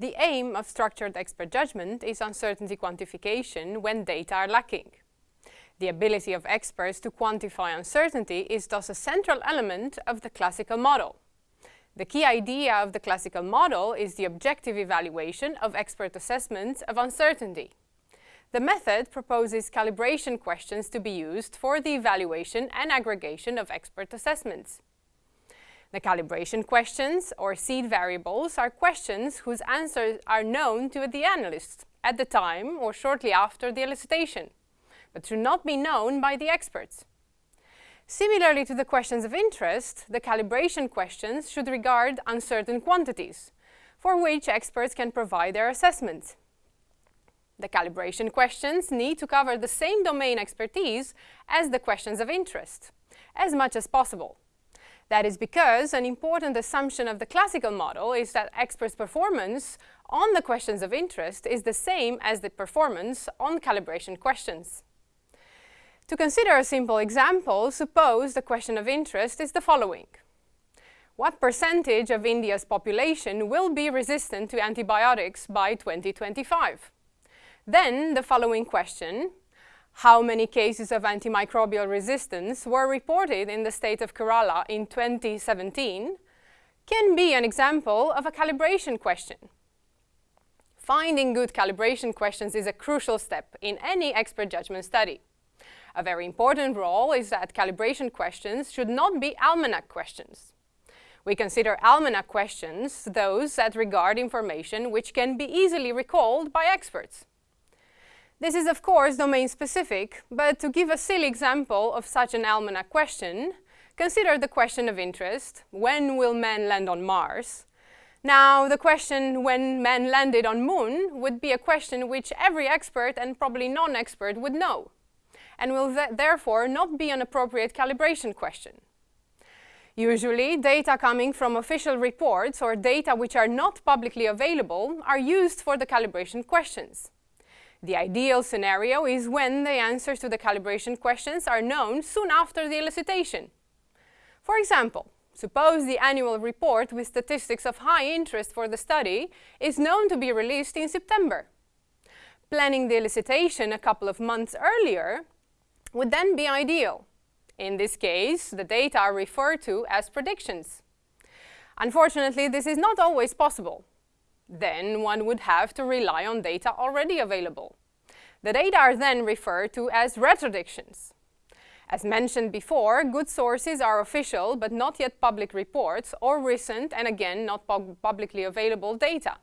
The aim of structured expert judgment is uncertainty quantification when data are lacking. The ability of experts to quantify uncertainty is thus a central element of the classical model. The key idea of the classical model is the objective evaluation of expert assessments of uncertainty. The method proposes calibration questions to be used for the evaluation and aggregation of expert assessments. The calibration questions, or seed variables, are questions whose answers are known to the analyst at the time or shortly after the elicitation, but should not be known by the experts. Similarly to the questions of interest, the calibration questions should regard uncertain quantities, for which experts can provide their assessments. The calibration questions need to cover the same domain expertise as the questions of interest, as much as possible. That is because an important assumption of the classical model is that experts' performance on the questions of interest is the same as the performance on calibration questions. To consider a simple example, suppose the question of interest is the following. What percentage of India's population will be resistant to antibiotics by 2025? Then the following question, how many cases of antimicrobial resistance were reported in the state of Kerala in 2017, can be an example of a calibration question. Finding good calibration questions is a crucial step in any expert judgment study. A very important role is that calibration questions should not be almanac questions. We consider almanac questions those that regard information which can be easily recalled by experts. This is of course domain-specific, but to give a silly example of such an almanac question, consider the question of interest, when will men land on Mars? Now, the question when men landed on moon would be a question which every expert and probably non-expert would know, and will th therefore not be an appropriate calibration question. Usually, data coming from official reports or data which are not publicly available are used for the calibration questions. The ideal scenario is when the answers to the calibration questions are known soon after the elicitation. For example, suppose the annual report with statistics of high interest for the study is known to be released in September. Planning the elicitation a couple of months earlier would then be ideal. In this case, the data are referred to as predictions. Unfortunately, this is not always possible then one would have to rely on data already available. The data are then referred to as retrodictions. As mentioned before, good sources are official but not yet public reports or recent and again not pub publicly available data.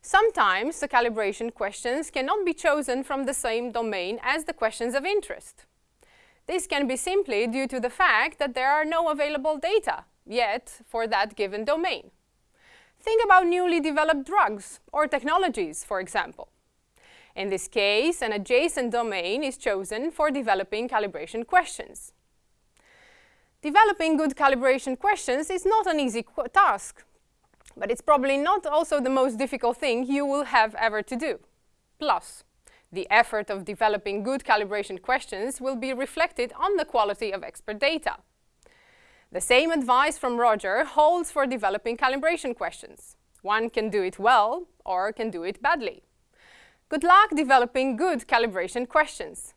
Sometimes the calibration questions cannot be chosen from the same domain as the questions of interest. This can be simply due to the fact that there are no available data yet for that given domain. Think about newly developed drugs or technologies, for example. In this case, an adjacent domain is chosen for developing calibration questions. Developing good calibration questions is not an easy task, but it's probably not also the most difficult thing you will have ever to do. Plus, the effort of developing good calibration questions will be reflected on the quality of expert data. The same advice from Roger holds for developing calibration questions. One can do it well or can do it badly. Good luck developing good calibration questions.